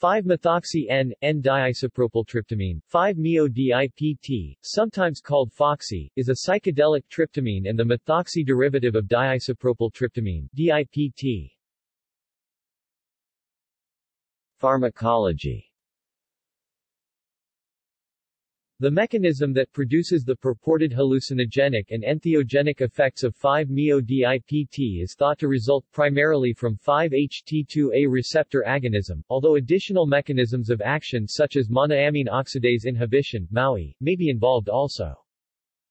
5-methoxy N, N-diisopropyltryptamine, 5-MeO-DIPT, sometimes called Foxy, is a psychedelic tryptamine and the methoxy derivative of diisopropyltryptamine, DIPT. Pharmacology The mechanism that produces the purported hallucinogenic and entheogenic effects of 5-MeO-DIPT is thought to result primarily from 5-HT2A receptor agonism, although additional mechanisms of action such as monoamine oxidase inhibition MAOI, may be involved also.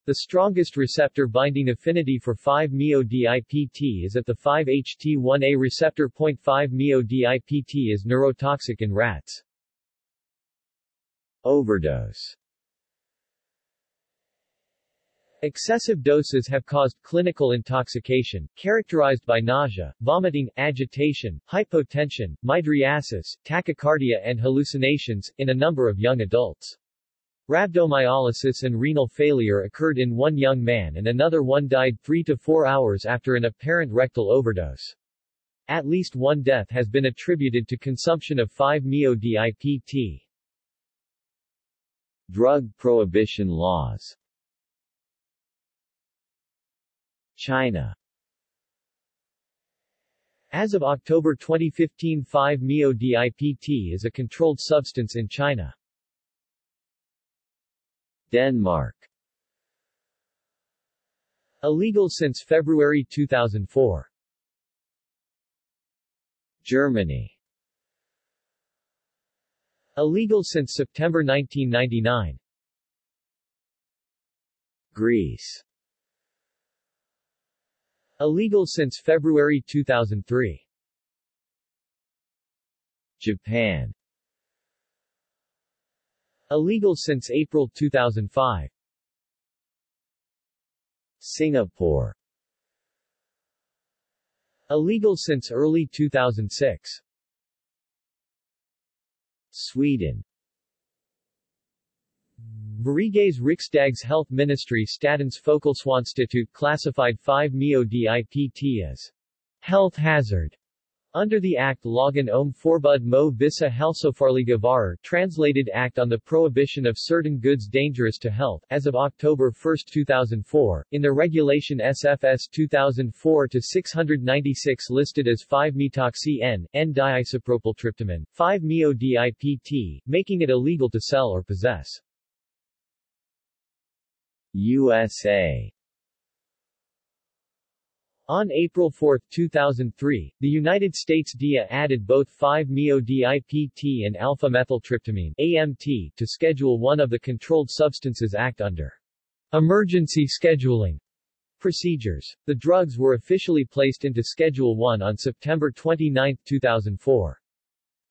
The strongest receptor binding affinity for 5-MeO-DIPT is at the 5-HT1A receptor. 5-MeO-DIPT is neurotoxic in rats. Overdose Excessive doses have caused clinical intoxication, characterized by nausea, vomiting, agitation, hypotension, mydriasis, tachycardia and hallucinations, in a number of young adults. Rhabdomyolysis and renal failure occurred in one young man and another one died 3 to 4 hours after an apparent rectal overdose. At least one death has been attributed to consumption of 5-MeO-DIPT. Drug prohibition laws China As of October 2015 5-MeO-DIPT is a controlled substance in China. Denmark Illegal since February 2004. Germany Illegal since September 1999. Greece Illegal since February 2003. Japan Illegal since April 2005. Singapore Illegal since early 2006. Sweden Sveriges Riksdags Health Ministry Statens Folkhälsoinstitut classified 5-MeO-DIPT as health hazard under the Act Lagen om Förbud mo vissa hälsofarliga varor translated Act on the Prohibition of Certain Goods Dangerous to Health as of October 1, 2004, in the Regulation SFS 2004-696 listed as 5-metoxy N, N-diisopropyltryptamine, 5-MeO-DIPT, making it illegal to sell or possess. USA On April 4, 2003, the United States DEA added both 5-MeO-DIPT and alpha-methyltryptamine AMT to Schedule 1 of the Controlled Substances Act under emergency scheduling procedures. The drugs were officially placed into Schedule 1 on September 29, 2004.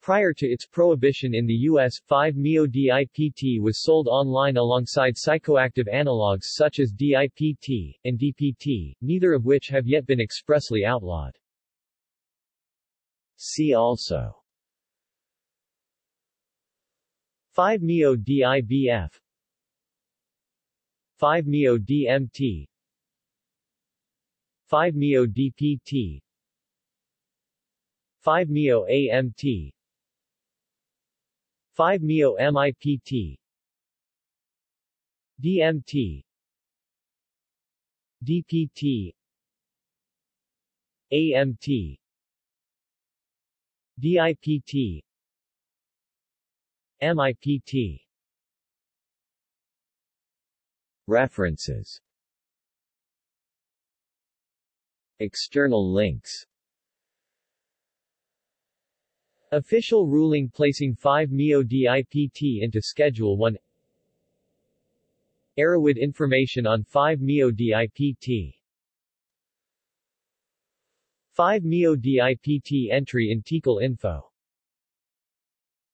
Prior to its prohibition in the U.S., 5-MeO-DIPT was sold online alongside psychoactive analogues such as DIPT, and DPT, neither of which have yet been expressly outlawed. See also 5-MeO-DIBF 5-MeO-DMT 5-MeO-DPT 5-MeO-AMT 5-MeO-MIPT DMT DPT AMT DIPT MIPT References. External links Official ruling placing 5-MeO-DIPT into Schedule 1 Erowid information on 5-MeO-DIPT 5-MeO-DIPT entry in TiHKAL info